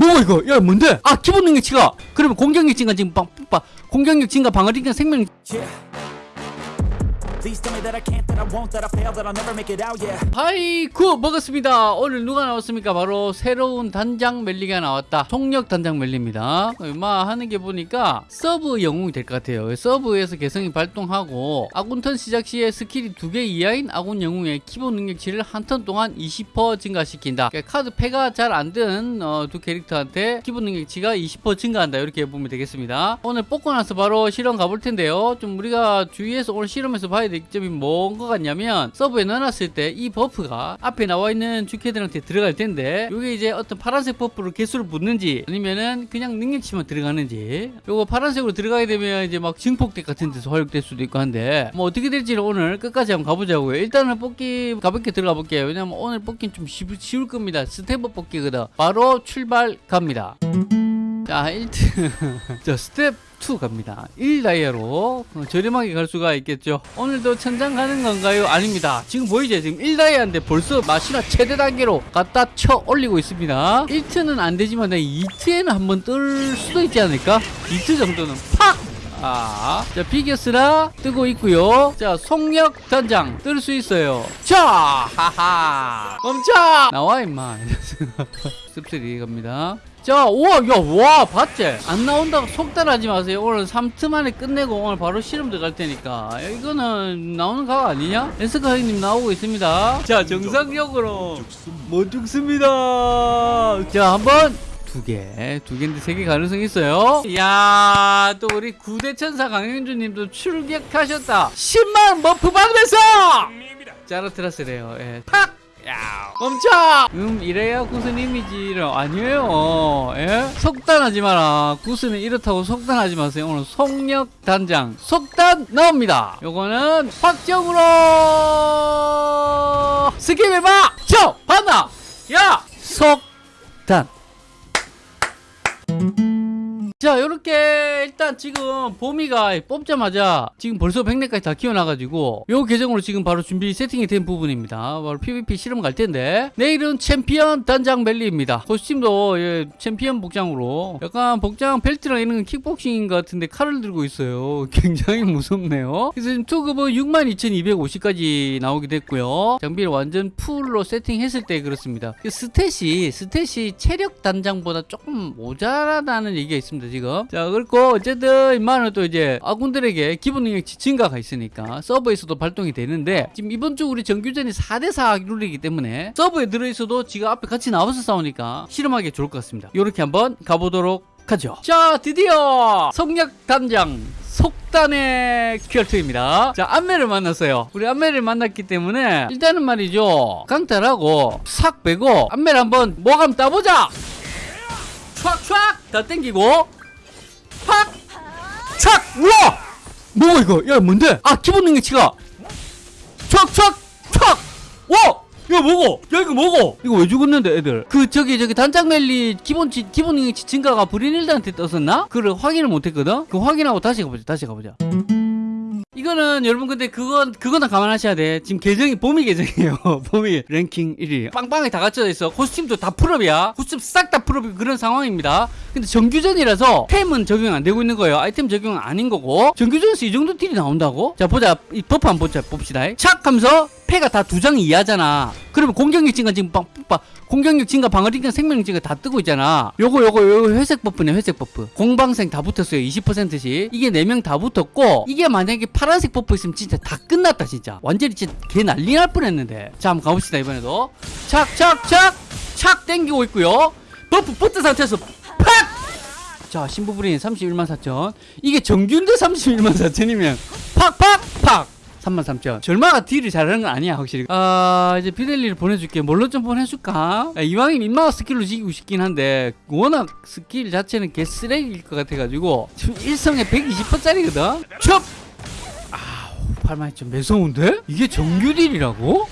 뭐 이거 야 뭔데 아 기본 능력치가 그러면 공격력 증가 지금 빵 빵, 공격력 증가 방어 증가 생명 Yeah. Please tell me that I can't, that I won't, that I fail, that I'll never make it out, yeah. 하이쿠 먹었습니다. 오늘 누가 나왔습니까? 바로 새로운 단장 멜리가 나왔다. 속력 단장 멜리입니다. 얼마 하는 게 보니까 서브 영웅이 될 것 같아요. 서브에서 개성이 발동하고 아군 턴 시작 시에 skill이 두 개 이하인 아군 영웅의 기본 능력치를 한 턴 동안 20% 증가시킨다. 그러니까 카드 패가 잘안든 어, 두 캐릭터한테 기본 능력치가 20% 증가한다. 이렇게 보면 되겠습니다. 오늘 뽑고 나서 바로 실험 가볼 텐데요. 좀 우리가 주위에서 오늘 실험에서 봐야 될 점이 뭔 것 같냐면 서브에 넣어놨을 때 이 buff가 앞에 나와 있는 주캐들한테 들어갈 텐데 이게 이제 어떤 파란색 버프로 개수를 붙는지 아니면은 그냥 능력치만 들어가는지 요거 파란색으로 들어가게 되면 이제 막 증폭deck 같은 데서 활용될 수도 있고 한데 뭐 어떻게 될지는 오늘 끝까지 한번 가보자고요. 일단은 뽑기 가볍게 들어가 볼게요. 왜냐면 오늘 뽑기는 좀 쉬, 쉬울 겁니다. step up 뽑기거든. 바로 출발 갑니다. 자 1트 자 스텝 2 갑니다 1다이아로 저렴하게 갈 수가 있겠죠 오늘도 천장 가는 건가요? 아닙니다 지금 보이죠 지금 1다이아인데 벌써 마시나 최대 단계로 갖다 쳐 올리고 있습니다 1트는 안 되지만 2트에는 한번 뜰 수도 있지 않을까? 2트 정도는 팍! 아, 자, 비겨스라 뜨고 있고요. 자, 속력 단장 뜰 수 있어요. 자, 하하. 멈춰! 나와, 임마. 씁쓸이 갑니다. 자, 우와, 야, 와, 봤지? 안 나온다고 속단하지 마세요. 오늘 3트 만에 끝내고 오늘 바로 실험 들어갈 테니까. 야, 이거는 나오는 각 아니냐? 에스카 형님 나오고 있습니다. 자, 정상적으로 못 죽습니다. 자, 한번 두 개, 두 개인데 세 개 가능성이 있어요. 이야, 또 우리 구대천사 강현주님도 출격하셨다. 10만 buff 받으면서! 짜라트라스래요. 예. 팍! 야, 멈춰! 음, 이래야 구슬 이미지를 아니에요. 예? 속단하지 마라. 구슬은 이렇다고 속단하지 마세요. 오늘 속력 단장. 속단 나옵니다. 요거는 확정으로! skip 해봐! 쳐! 봤나? 야! 속 자 요렇게 일단 지금 봄이가 뽑자마자 지금 벌써 100렙까지 다 키워놔가지고 요 계정으로 지금 바로 준비 세팅이 된 부분입니다. 바로 PVP 실험 갈 텐데. 내일은 챔피언 단장 멜리입니다. costume도 예, 챔피언 복장으로. 약간 복장 벨트랑 이런 건 킥복싱인 것 같은데 칼을 들고 있어요. 굉장히 무섭네요. 그래서 지금 투급은 62,250까지 나오게 됐고요. 장비를 완전 풀로 세팅했을 때 그렇습니다. 그 stat이 stat이 체력 단장보다 조금 모자라다는 얘기가 있습니다 지금. 자 그렇고 어쨌든 이만은 또 이제 아군들에게 기본 능력치 증가가 있으니까 서버에서도 발동이 되는데 지금 이번 주 우리 정규전이 4대4 룰이기 때문에 서버에 들어있어도 지가 앞에 같이 나와서 싸우니까 실험하기 좋을 것 같습니다. 요렇게 한번 가보도록 하죠. 자 드디어 성력 단장 속단의 큐얼트입니다. 자 안매를 만났어요. 우리 안매를 만났기 때문에 일단은 말이죠. 강탈하고 싹 빼고 안매를 한번 뭐감 따보자. 촥촥 다 땡기고 팍! 착! 우와! 뭐 이거? 야 뭔데? 아 기본 능력치가 촥촥 촥! 와! 야 뭐고? 야 이거 뭐고? 이거 왜 죽었는데 애들? 그 저기 저기 단장 멜리 기본치 기본 능력치 증가가 브리닐드한테 떴었나? 그걸 확인을 못했거든? 그 확인하고 다시 가보자 다시 가보자 이거는 여러분 근데 그건 그거나 감안하셔야 돼. 지금 계정이 봄이 계정이에요. 봄이 랭킹 1위. 빵빵하게 다 갖춰져 있어. costume도 다 full up이야. costume 싹다 full up이 그런 상황입니다. 근데 정규전이라서 템은 적용 안 되고 있는 거예요. 아이템 적용은 아닌 거고. 정규전에서 이 정도 deal이 나온다고? 자 보자. 이 buff 한번 보자 봅시다. 착 하면서 패가 다 두 장 이하잖아. 그러면 공격력 증가 지금 빵, 빵, 공격력 증가, 방어 증가, 생명력 증가 다 뜨고 있잖아. 요거 요거 요거 회색 buff네 회색 buff. 공방생 다 붙었어요. 20%씩. 이게 4명 다 붙었고 이게 만약에 파란색 buff 있으면 진짜 다 끝났다 진짜. 완전히 진짜 개 난리 날 뻔했는데. 자 한번 가봅시다 이번에도. 착착착 착 땡기고 있고요. buff 붙은 상태에서 팍! 자 신부부린 31만 4천. 이게 정규인데 31만 4천이면 팍팍 팍! 33,000. 절마가 deal을 잘하는 건 아니야, 확실히. 아, 이제 비델리를 보내줄게. 뭘로 좀 보내줄까? 야, 이왕이 임마가 skill로 지기고 싶긴 한데, 워낙 스킬 자체는 개 쓰레기일 것 같아가지고, 지금 일성에 120%짜리거든? 첩! 아우, 팔만이 좀 매서운데? 이게 정규 deal이라고?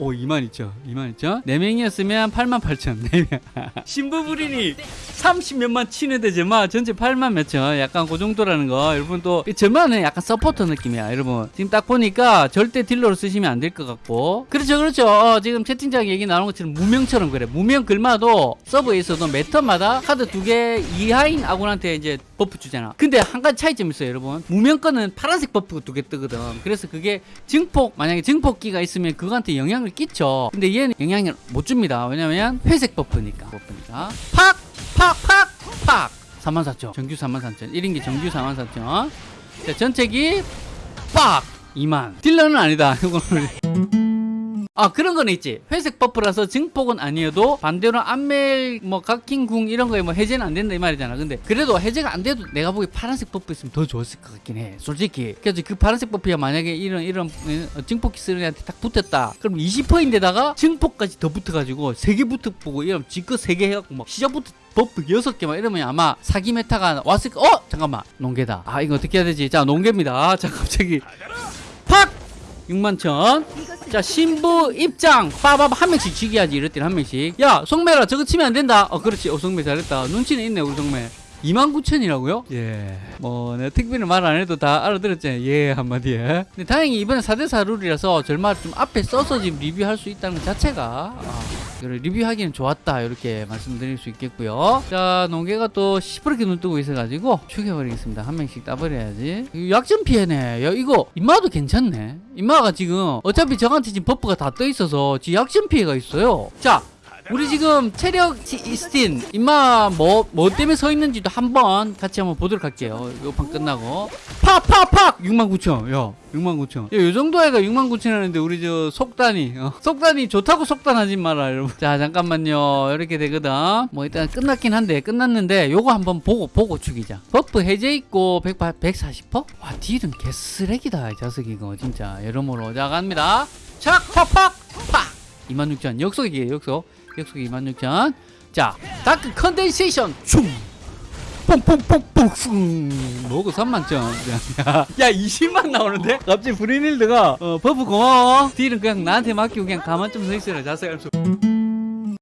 퍽! 오 2만 있죠. 2만 있죠. 4명이었으면 8만 8천. 4명. 신부부린이 30몇만 치는데 제마 전체 8만 몇천. 약간 그 정도라는 거. 여러분 또 저만은 약간 서포터 느낌이야 여러분. 지금 딱 보니까 절대 딜러로 쓰시면 안 될 것 같고. 그렇죠 그렇죠. 어, 지금 채팅창 얘기 나오는 것처럼 무명처럼 그래. 무명 글마도 서브에서도 매턴마다 카드 두 개 이하인 아군한테 이제 buff 주잖아. 근데 한 가지 차이점이 있어요 여러분. 무명 거는 파란색 buff가 두 개 뜨거든. 그래서 그게 증폭 만약에 증폭기가 있으면 그거한테 영향을 끼쳐. 근데 얘는 영향을 못 줍니다. 왜냐면 회색 buff니까. buff니까. 팍! 팍! 팍! 팍! 34,000 정규 34,000 1인기 정규 34,000 자 전체기 빡 2만. 딜러는 아니다. 이거는 아 그런 거는 있지. 회색 buff라서 증폭은 아니어도 반대로 안멜 뭐 각킹 궁 이런 거에 뭐 해제는 안 된다 이 말이잖아. 근데 그래도 해제가 안 돼도 내가 보기 파란색 buff 있으면 더 좋았을 것 같긴 해 솔직히. 그래서 그 파란색 buff야 만약에 이런 이런 어, 증폭기 쓰는 애한테 딱 붙었다. 그럼 20%인데다가 증폭까지 더 붙어가지고 세개 붙어 보고 이러면 지껏 세개 해갖고 막 시작부터 buff 여섯 개막 이러면 아마 사기 meta가 왔을 거 어? 잠깐만. 농계다. 아 이거 어떻게 해야 되지? 자 농계입니다. 자 갑자기. 팍 6만 천. 자 신부 입장. 빠바바 한 명씩 지기하지. 이럴 때는 한 명씩. 야 송매라 저거 치면 안 된다. 어 그렇지. 어 송매 잘했다. 눈치는 있네 우리 송매 29,000이라고요? 예. 뭐, 내가 특별히 말 안 해도 다 알아들었잖아요. 예, 한마디에. 근데 다행히 이번에 4대4 룰이라서 절말 좀 앞에 써서 지금 리뷰할 수 있다는 것 자체가, 아, 리뷰하기는 좋았다. 이렇게 말씀드릴 수 있겠고요. 자, 농개가 또 시퍼렇게 눈 뜨고 있어가지고 죽여버리겠습니다. 한 명씩 따버려야지. 약점 피해네. 야, 이거, 임마도 괜찮네. 임마가 지금 어차피 저한테 지금 buff가 다 떠 있어서 지 약점 피해가 있어요. 자, 우리 지금 체력 지- 이스틴 임마 뭐 뭐 때문에 서 있는지도 한번 같이 한번 보도록 할게요. 요판 끝나고 팍팍팍 69,000. 야, 69,000. 야, 요 정도 애가 69,000 하는데 우리 저 속단이 어, 속단이 좋다고 속단하지 마라, 여러분. 자, 잠깐만요. 이렇게 되거든. 뭐 일단 끝났긴 한데 끝났는데 요거 한번 보고 보고 죽이자. buff 해제 있고 100, 140%? 와, 딜은 개쓰레기다, 이 자식 이거 진짜. 여러모로 자 갑니다. 착, 팍팍 팍. 26,000 역속이에요, 역속. 역속 26,000. 자, dark condensation 춤. 뽕뽕뽕뽕 뭐고 3만점 야 20만 나오는데 갑자기 브리닐드가 어, buff 고마워 딜은 그냥 나한테 맡기고 그냥 가만 좀 서 있어라 자세히 알수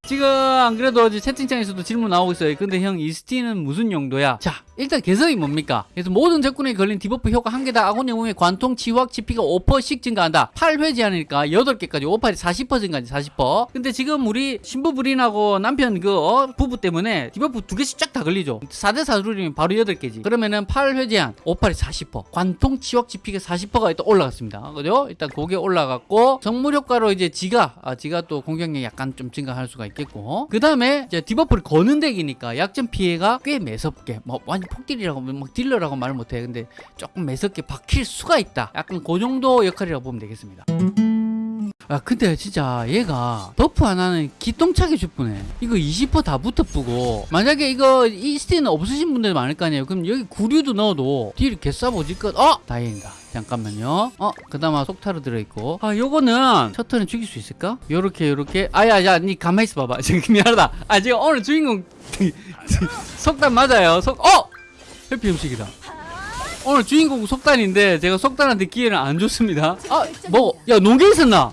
지금 안 그래도 채팅창에서도 질문 나오고 있어요. 근데 형 이스티는 무슨 용도야? 자, 일단 개성이 뭡니까? 그래서 모든 적군에 걸린 debuff 효과 한 개다. 아군 영웅의 관통, 치확, 치피가 5%씩 증가한다. 8회지 하니까 8개까지 5팔이 40% 증가하지 40%. 근데 지금 우리 신부 부린하고 남편 그 어, 부부 때문에 debuff 두 개씩 쫙 다 걸리죠. 4대 4 룰이면 바로 8개지. 그러면은 8회 제한 5팔이 40%. 관통, 치확, 치피가 40%가 일단 올라갔습니다. 그죠? 일단 그게 올라갔고 성물 효과로 이제 지가 아, 지가 또 공격력이 약간 좀 증가할 수가 있겠고 그 다음에 이제 디버프를 거는 덱이니까 약점 피해가 꽤 매섭게 뭐 완전 폭딜이라고 막 딜러라고 말 못해. 근데 조금 매섭게 박힐 수가 있다. 약간 그 정도 역할이라고 보면 되겠습니다. 아 근데 진짜 얘가 버프 하나는 기똥차게 죽부네. 이거 20%다 붙어쁘고. 만약에 이거 이 스티는 없으신 분들 많을 거 아니에요. 그럼 여기 구류도 넣어도 딜이 개싸보지껏 어? 다행이다. 잠깐만요. 어? 그 다음 속타로 들어있고. 아 요거는 셔터는 죽일 수 있을까? 요렇게 요렇게. 아야 야 니 가만히 있어 봐봐. 지금 미안하다. 아 지금 오늘 주인공. 속단 맞아요. 속 어! 해피 음식이다 오늘 주인공 속단인데 제가 속단한테 기회를 안 줬습니다. 아, 뭐, 야 농계 있었나?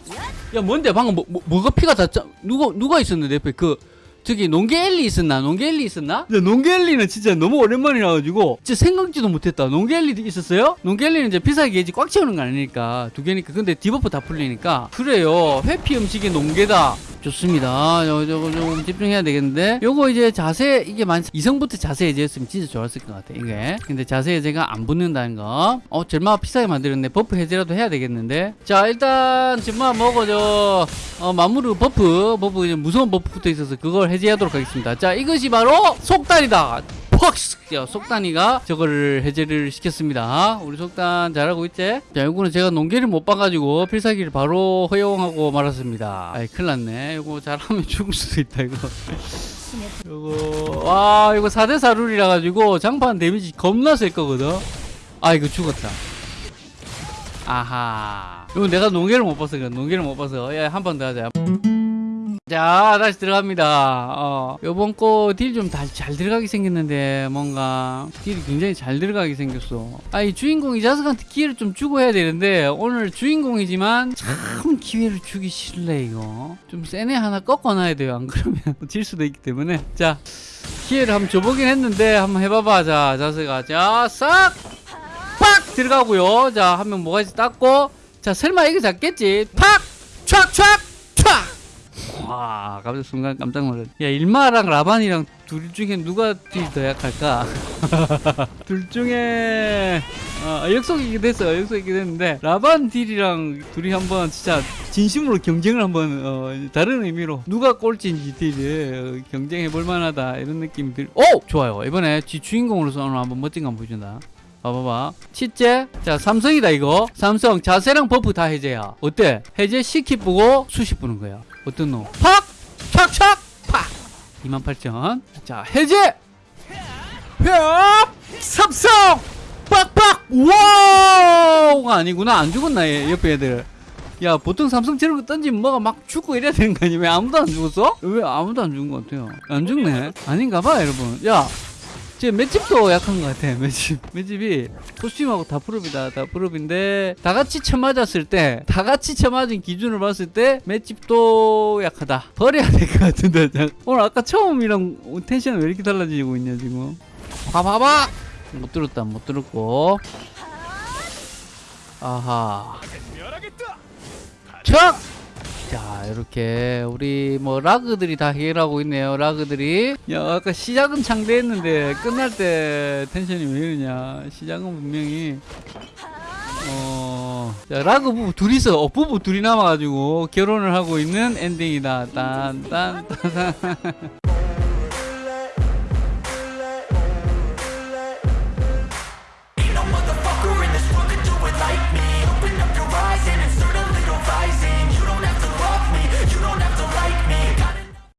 야 뭔데 방금 뭐, 뭐 뭐가 피가 다 짜? 누가 누가 있었는데 옆에 그 저기 농계 엘리 있었나? 농계 엘리 있었나? 야 농계 엘리는 진짜 너무 오랜만이라 가지고 진짜 생각지도 못했다. 농계 엘리 있었어요? 농계 엘리는 이제 피사 게이지 꽉 채우는 거 아니니까 두 개니까 근데 debuff 다 풀리니까 그래요. 회피 음식의 농계다. 좋습니다. 요, 요거 좀 집중해야 되겠는데. 요거 이제 자세 이게 만 이성부터 자세 해제했으면 진짜 좋았을 것 같아 이게. 근데 자세 해제가 안 붙는다는 거어 절마 비싸게 만들었네. buff 해제라도 해야 되겠는데. 자 일단 절마 먹어 저 어, 마무르 buff buff 이제 무서운 buff 붙어 있어서 그걸 해제하도록 하겠습니다. 자 이것이 바로 속단이다 야, 속단이가 저거를 해제를 시켰습니다. 우리 속단 잘하고 있지? 자, 이거는 제가 농계를 못 봐가지고 필살기를 바로 허용하고 말았습니다. 아이, 큰일 났네. 이거 잘하면 죽을 수도 있다, 이거. 이거, 와, 이거 4대4 룰이라 가지고 장판 damage 겁나 셀 거거든? 아, 이거 죽었다. 아하. 이거 내가 농계를 못 봐서 그래. 농계를 못 봐서. 야, 한번 더 하자. 자자 다시 들어갑니다 어 요번 거 딜 좀 잘 들어가게 생겼는데 뭔가 딜이 굉장히 잘 들어가게 생겼어 아이 주인공 이 자석한테 기회를 좀 주고 해야 되는데 오늘 주인공이지만 참 기회를 주기 싫네 이거 좀 세네 하나 꺾어놔야 돼요 안 그러면 질 수도 있기 때문에 자 기회를 한번 줘보긴 했는데 한번 해봐봐 자 자석아 자싹 팍 들어가고요. 자, 한 명 모가지 닦고. 자, 설마 이거 잡겠지? 팍! 촥! 촥! 촥! 와, 갑자기 순간 깜짝 놀랐 야, 일마랑 라반이랑 둘 중에 누가 딜더 약할까? 둘 중에, 어, 역속이긴 됐어요. 역속이긴 됐는데, 라반 딜이랑 둘이 한번 진짜 진심으로 경쟁을 한번, 어, 다른 의미로 누가 꼴찌인지 딜을 어, 경쟁해 볼 만하다. 이런 느낌이 들, 오! 좋아요. 이번에 지 주인공으로서 오늘 한번 멋진 거 보여준다. 봐봐봐. 치째. 자, 삼성이다, 이거. 삼성 자세랑 buff 다 해제야. 어때? 해제 시키 보고 수시 부는 거야. 어떤 놈? 팍! 촥촥! 팍! 28,000. 자, 해제! 회업! 삼성! 빡빡! 와우가 아니구나. 안 죽었나, 얘, 옆에 애들. 야, 보통 삼성 거 던지면 뭐가 막 죽고 이래야 되는 거 아니야? 왜 아무도 안 죽었어? 왜 아무도 안 죽은 것 같아요? 안 죽네? 아닌가 봐, 여러분. 야, 제 맷집도 약한 것 같아 맷집. 맷집이 코스튬하고 다 프롭이다. 다 프롭인데 다 같이 쳐맞았을 때 다 같이 쳐맞은 기준을 봤을 때 맷집도 약하다. 버려야 될 것 같은데 자, 오늘 아까 처음이랑 텐션 왜 이렇게 달라지고 있냐 지금. 봐봐봐 못 들었다 못 들었고. 아하. 척! 자 이렇게 우리 뭐 라그들이 다 해결하고 있네요 라그들이. 야 아까 시작은 창대했는데 끝날 때 텐션이 왜 이러냐 시작은 분명히. 어 자, 라그 부부 둘이서 어, 부부 둘이 남아가지고 결혼을 하고 있는 엔딩이다. 딴딴딴